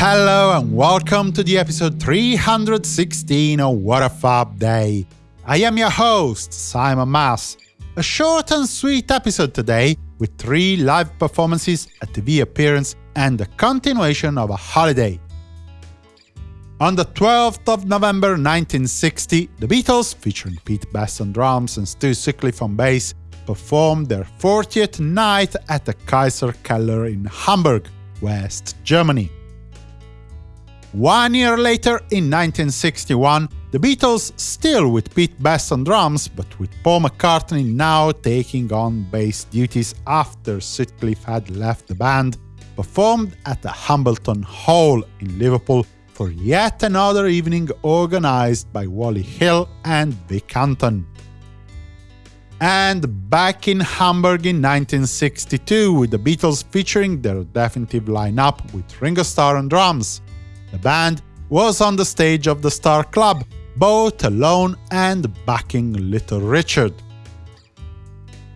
Hello and welcome to the episode 316 of What a Fab Day. I am your host, Simon Mas. A short and sweet episode today with three live performances, a TV appearance, and a continuation of a holiday. On the 12th of November 1960, the Beatles, featuring Pete Best on drums and Stu Sutcliffe on bass, performed their 40th night at the Kaiser Keller in Hamburg, West Germany. One year later, in 1961, the Beatles, still with Pete Best on drums, but with Paul McCartney now taking on bass duties after Sutcliffe had left the band, performed at the Hambleton Hall in Liverpool for yet another evening organized by Wally Hill and Vic Anton. And back in Hamburg in 1962 with the Beatles featuring their definitive lineup with Ringo Starr on drums. The band was on the stage of the Star Club, both alone and backing Little Richard.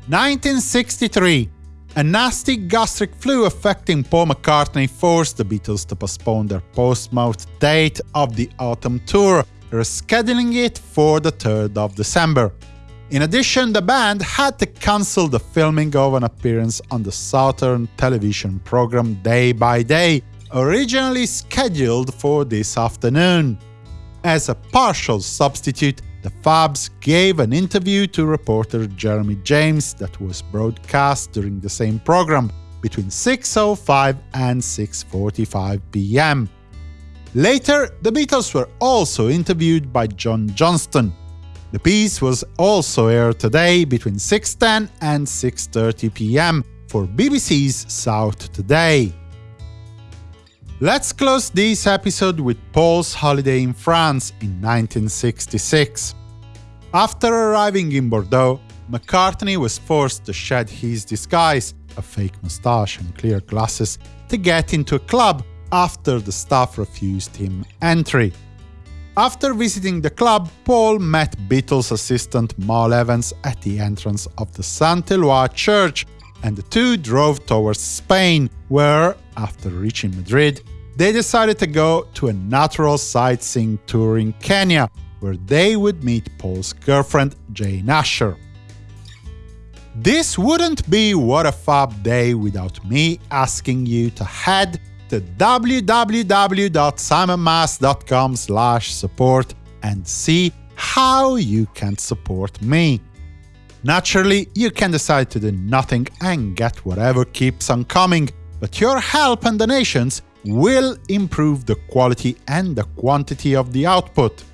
1963 a nasty gastric flu affecting Paul McCartney forced the Beatles to postpone their Portsmouth date of the autumn tour, rescheduling it for the 3rd of December. In addition, the band had to cancel the filming of an appearance on the Southern television program Day by Day, originally scheduled for this afternoon. As a partial substitute, the Fabs gave an interview to reporter Jeremy James that was broadcast during the same program between 6.05 and 6.45 pm. Later, the Beatles were also interviewed by John Johnston. The piece was also aired today between 6.10 and 6.30 pm for BBC's South Today. Let's close this episode with Paul's holiday in France in 1966. After arriving in Bordeaux, McCartney was forced to shed his disguise, a fake moustache and clear glasses, to get into a club after the staff refused him entry. After visiting the club, Paul met Beatles assistant Mal Evans at the entrance of the Saint-Éloi church, and the two drove towards Spain, where, after reaching Madrid, they decided to go to a natural sightseeing tour in Kenya, where they would meet Paul's girlfriend, Jane Asher. This wouldn't be What a Fab Day without me asking you to head to www.simonmas.com support and see how you can support me. Naturally, you can decide to do nothing and get whatever keeps on coming, but your help and donations will improve the quality and the quantity of the output.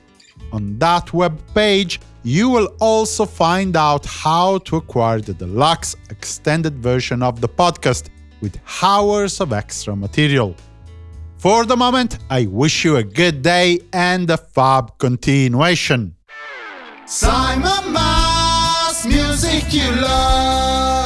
On that web page, you will also find out how to acquire the deluxe extended version of the podcast with hours of extra material. For the moment, I wish you a good day and a fab continuation. Simon Mas, music you love.